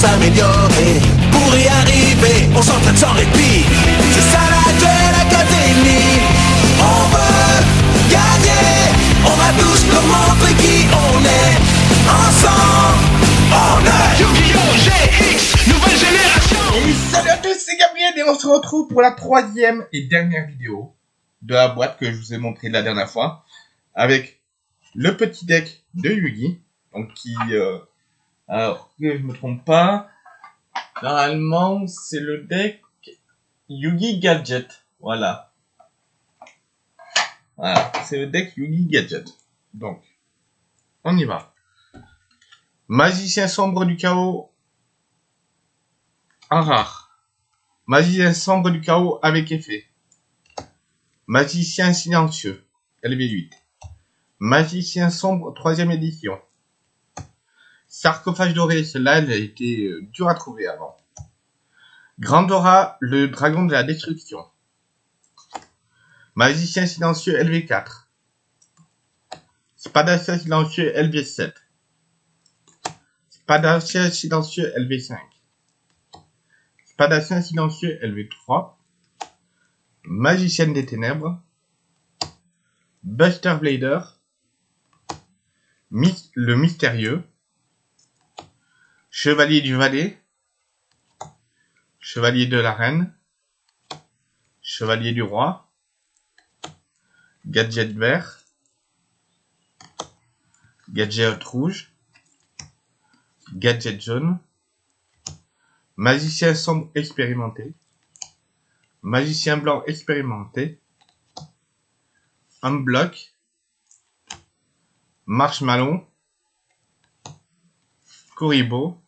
s'améliorer. Pour y arriver, on s'entraîne sans répit. C'est ça la Duel Académie. On veut gagner. On va tous leur montrer qui on est. Ensemble, on est Yu-Gi-Oh! GX, nouvelle génération Et salut à tous, c'est Gabriel et on se retrouve pour la troisième et dernière vidéo de la boîte que je vous ai montré la dernière fois avec le petit deck de Yugi, donc qui, euh, alors que je me trompe pas, normalement c'est le deck Yugi Gadget, voilà. Voilà, c'est le deck Yugi Gadget. Donc, on y va. Magicien sombre du chaos en rare. Magicien sombre du chaos avec effet. Magicien silencieux, LV8. Magicien sombre, troisième édition. Sarcophage doré, celle-là, elle a été euh, dure à trouver avant. Grandora, le dragon de la destruction. Magicien silencieux, LV4. Spadassin silencieux, LV7. Spadassin silencieux, LV5. Spadassin silencieux LV3, Magicienne des Ténèbres, Buster Blader, le Mystérieux, Chevalier du Valais, Chevalier de la Reine, Chevalier du Roi, Gadget Vert, Gadget Rouge, Gadget Jaune, Magicien sombre expérimenté. Magicien blanc expérimenté. Un bloc. Marshmallow. Kuribo.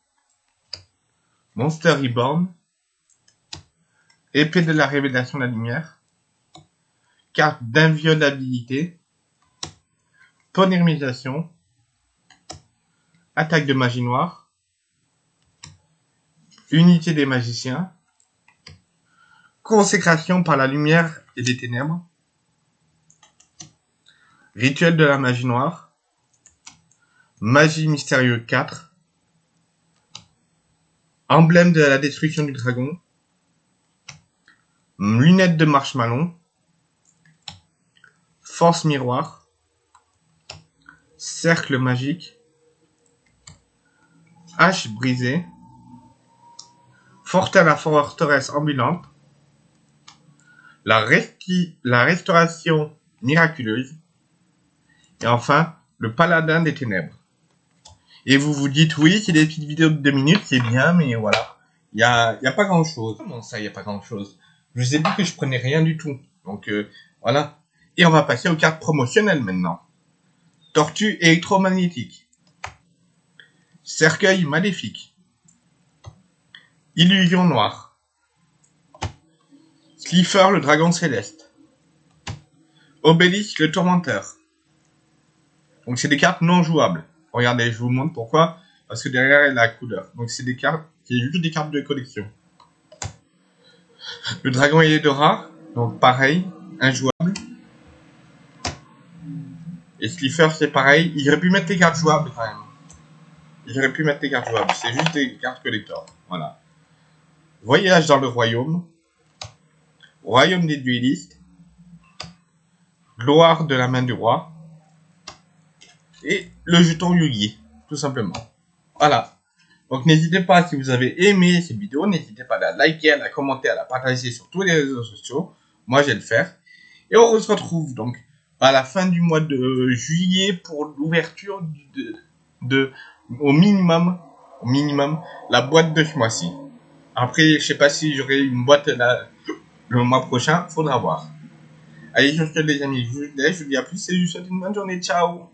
Monster Reborn. Épée de la révélation de la lumière. Carte d'inviolabilité. Polymérisation. Attaque de magie noire. Unité des magiciens, consécration par la lumière et les ténèbres, rituel de la magie noire, magie mystérieux 4, emblème de la destruction du dragon, lunettes de marshmallow, force miroir, cercle magique, hache brisée, Forte à la forteresse ambulante, la, resti- la restauration miraculeuse, et enfin, le paladin des ténèbres. Et vous vous dites, oui, c'est des petites vidéos de deux minutes, c'est bien, mais voilà. Il y a, y a pas grand chose. Comment ça, il y a pas grand chose? Je vous ai dit que je prenais rien du tout. Donc, euh, voilà. Et on va passer aux cartes promotionnelles maintenant. Tortue électromagnétique. Cercueil maléfique. Illusion noire. Slifer le dragon céleste. Obélisque le tourmenteur. Donc c'est des cartes non jouables. Regardez, je vous montre pourquoi. Parce que derrière il y a la couleur. Donc c'est des cartes, c'est juste des cartes de collection. Le dragon Eldora, donc pareil, injouable. Et Slifer c'est pareil. Il aurait pu mettre les cartes jouables quand même. Il aurait pu mettre les cartes jouables. C'est juste des cartes collector. Voilà. Voyage dans le royaume, royaume des duellistes, gloire de la main du roi, et le jeton Yugi, tout simplement. Voilà. Donc n'hésitez pas, si vous avez aimé cette vidéo, n'hésitez pas à la liker, à la commenter, à la partager sur tous les réseaux sociaux. Moi, je vais le faire. Et on se retrouve donc à la fin du mois de juillet pour l'ouverture de, au minimum, au minimum, la boîte de ce mois-ci. Après, je sais pas si j'aurai une boîte le mois prochain, faudra voir. Allez, sur ce les amis, je vous je vous dis à plus et je vous souhaite une bonne journée, ciao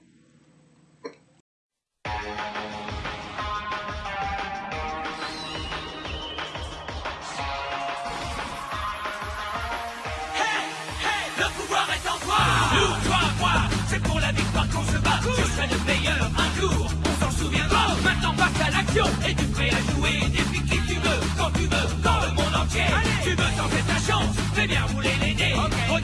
Et tu prêt à jouer depuis qui tu veux, quand tu veux, dans le monde entier. Tu veux tenter ta chance, fais bien rouler les dés. Regarde